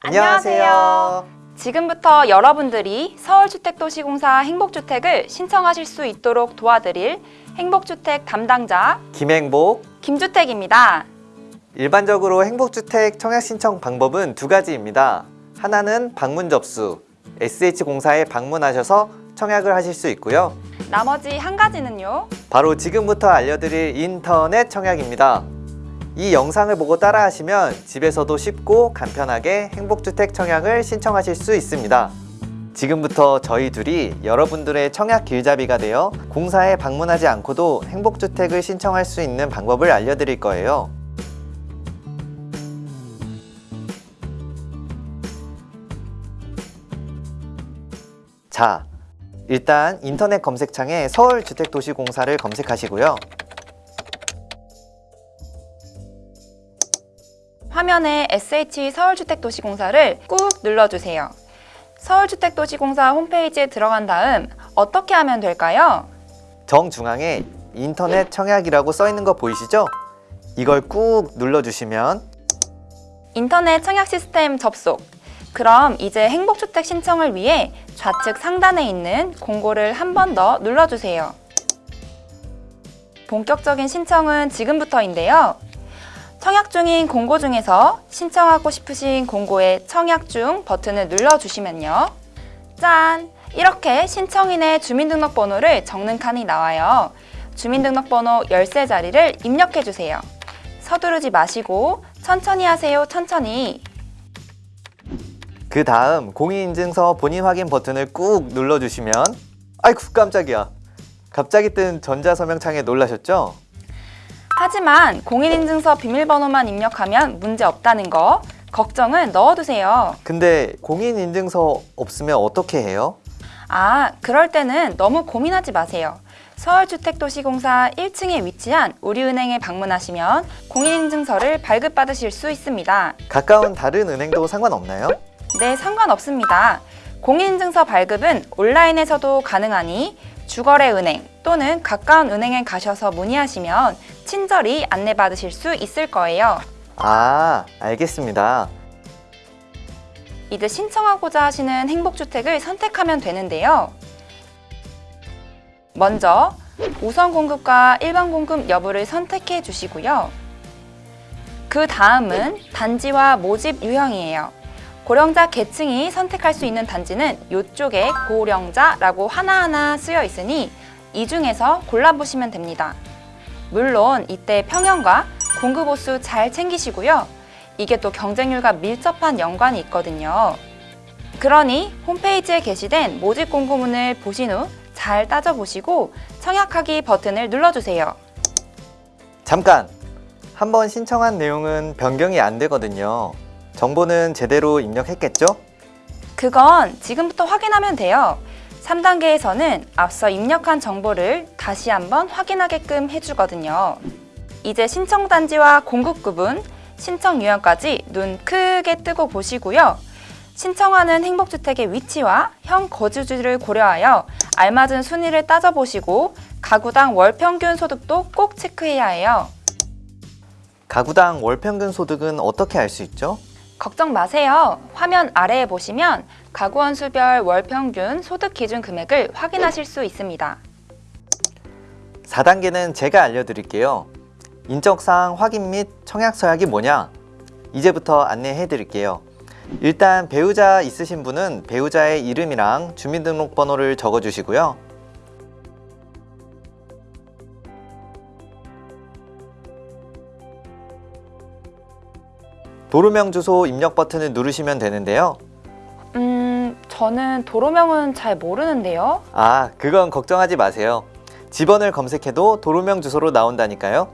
안녕하세요. 지금부터 여러분들이 서울주택도시공사 행복주택을 신청하실 수 있도록 도와드릴 행복주택 담당자 김행복. 김주택입니다. 일반적으로 행복주택 청약 신청 방법은 두 가지입니다. 하나는 방문 접수, SH공사에 방문하셔서 청약을 하실 수 있고요. 나머지 한 가지는요. 바로 지금부터 알려드릴 인터넷 청약입니다. 이 영상을 보고 따라하시면 집에서도 쉽고 간편하게 행복주택 청약을 신청하실 수 있습니다. 지금부터 저희 둘이 여러분들의 청약 길잡이가 되어 공사에 방문하지 않고도 행복주택을 신청할 수 있는 방법을 알려드릴 거예요. 자, 일단 인터넷 검색창에 서울주택도시공사를 검색하시고요. 화면에 SH 서울주택도시공사를 꾹 눌러주세요. 서울주택도시공사 홈페이지에 들어간 다음 어떻게 하면 될까요? 정중앙에 인터넷 청약이라고 써 있는 거 보이시죠? 이걸 꾹 눌러주시면 인터넷 청약 시스템 접속. 그럼 이제 행복주택 신청을 위해 좌측 상단에 있는 공고를 한 번 더 눌러주세요. 본격적인 신청은 지금부터인데요. 청약 중인 공고 중에서 신청하고 싶으신 공고에 청약 중 버튼을 눌러주시면요. 짠! 이렇게 신청인의 주민등록번호를 적는 칸이 나와요. 주민등록번호 13자리를 입력해주세요. 서두르지 마시고 천천히 하세요, 천천히. 그 다음 공인인증서 본인 확인 버튼을 꾹 눌러주시면 아이쿠 깜짝이야 갑자기 뜬 전자서명창에 놀라셨죠? 하지만 공인인증서 비밀번호만 입력하면 문제 없다는 거 걱정은 넣어두세요. 근데 공인인증서 없으면 어떻게 해요? 아, 그럴 때는 너무 고민하지 마세요. 서울주택도시공사 1층에 위치한 우리은행에 방문하시면 공인인증서를 발급받으실 수 있습니다. 가까운 다른 은행도 상관없나요? 네, 상관없습니다. 공인인증서 발급은 온라인에서도 가능하니 주거래 은행 또는 가까운 은행에 가셔서 문의하시면 친절히 안내받으실 수 있을 거예요. 아 알겠습니다 이제 신청하고자 하시는 행복주택을 선택하면 되는데요. 먼저 우선 공급과 일반 공급 여부를 선택해 주시고요. 그 다음은 단지와 모집 유형이에요. 고령자 계층이 선택할 수 있는 단지는 이쪽에 고령자라고 하나하나 쓰여 있으니 이 중에서 골라보시면 됩니다. 물론 이때 평형과 공급 호수 잘 챙기시고요. 이게 또 경쟁률과 밀접한 연관이 있거든요. 그러니 홈페이지에 게시된 모집 공고문을 보신 후 잘 따져보시고 청약하기 버튼을 눌러주세요. 잠깐! 한번 신청한 내용은 변경이 안 되거든요 정보는 제대로 입력했겠죠? 그건 지금부터 확인하면 돼요. 3단계에서는 앞서 입력한 정보를 다시 한번 확인하게끔 해주거든요. 이제 신청 단지와 공급 구분, 신청 유형까지 눈 크게 뜨고 보시고요. 신청하는 행복주택의 위치와 형 거주지를 고려하여 알맞은 순위를 따져보시고 가구당 월 평균 소득도 꼭 체크해야 해요. 가구당 월 평균 소득은 어떻게 알 수 있죠? 걱정 마세요. 화면 아래에 보시면 가구원 수별 월 평균 소득 기준 금액을 확인하실 수 있습니다. 4단계는 제가 알려드릴게요. 인적사항 확인 및 청약 서약이 뭐냐? 이제부터 안내해 드릴게요. 일단 배우자 있으신 분은 배우자의 이름이랑 주민등록번호를 적어 주시고요. 도로명 주소 입력 버튼을 누르시면 되는데요. 음, 저는 도로명은 잘 모르는데요. 아, 그건 걱정하지 마세요. 집원을 검색해도 도로명 주소로 나온다니까요.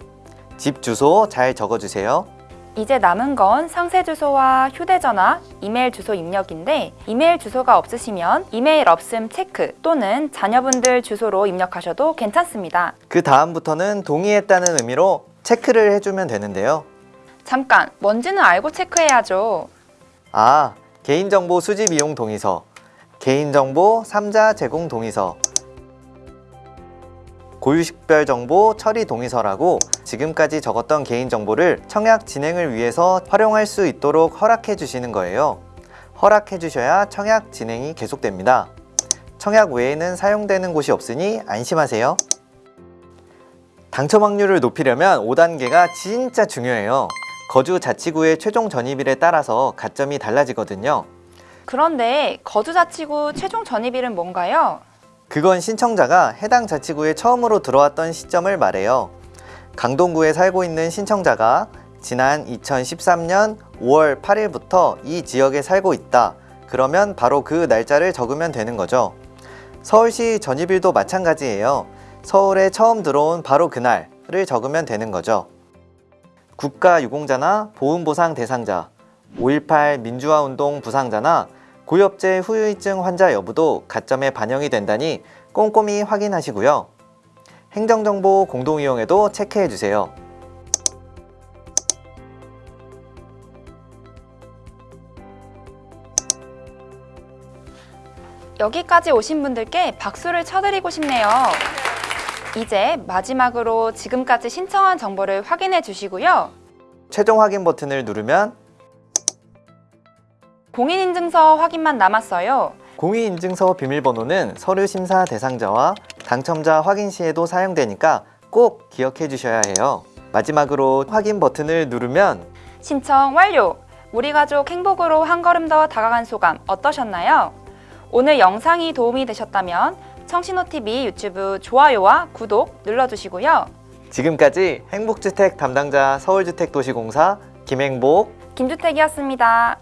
집 주소 잘 적어주세요. 이제 남은 건 상세 주소와 휴대전화, 이메일 주소 입력인데 이메일 주소가 없으시면 이메일 없음 체크 또는 자녀분들 주소로 입력하셔도 괜찮습니다. 그 다음부터는 동의했다는 의미로 체크를 해주면 되는데요. 잠깐, 뭔지는 알고 체크해야죠. 아, 개인정보 수집 이용 동의서, 개인정보 3자 제공 동의서, 고유식별 정보 처리 동의서라고 지금까지 적었던 개인정보를 청약 진행을 위해서 활용할 수 있도록 허락해 주시는 거예요. 허락해 주셔야 청약 진행이 계속됩니다. 청약 외에는 사용되는 곳이 없으니 안심하세요. 당첨 확률을 높이려면 5단계가 진짜 중요해요. 거주 자치구의 최종 전입일에 따라서 가점이 달라지거든요. 그런데 거주 자치구 최종 전입일은 뭔가요? 그건 신청자가 해당 자치구에 처음으로 들어왔던 시점을 말해요. 강동구에 살고 있는 신청자가 지난 2013년 5월 8일부터 이 지역에 살고 있다. 그러면 바로 그 날짜를 적으면 되는 거죠. 서울시 전입일도 마찬가지예요. 서울에 처음 들어온 바로 그날을 적으면 되는 거죠. 국가유공자나 보훈보상 대상자, 5.18 민주화운동 부상자나 고엽제 후유증 환자 여부도 가점에 반영이 된다니 꼼꼼히 확인하시고요. 행정정보 공동이용에도 체크해 주세요. 여기까지 오신 분들께 박수를 쳐드리고 싶네요. 이제 마지막으로 지금까지 신청한 정보를 확인해 주시고요. 최종 확인 버튼을 누르면 공인인증서 확인만 남았어요. 공인인증서 비밀번호는 서류 심사 대상자와 당첨자 확인 시에도 사용되니까 꼭 기억해 주셔야 해요. 마지막으로 확인 버튼을 누르면 신청 완료! 우리 가족 행복으로 한 걸음 더 다가간 소감 어떠셨나요? 오늘 영상이 도움이 되셨다면 청신호TV 유튜브 좋아요와 구독 눌러주시고요. 지금까지 행복주택 담당자 서울주택도시공사 김행복 김주택이었습니다.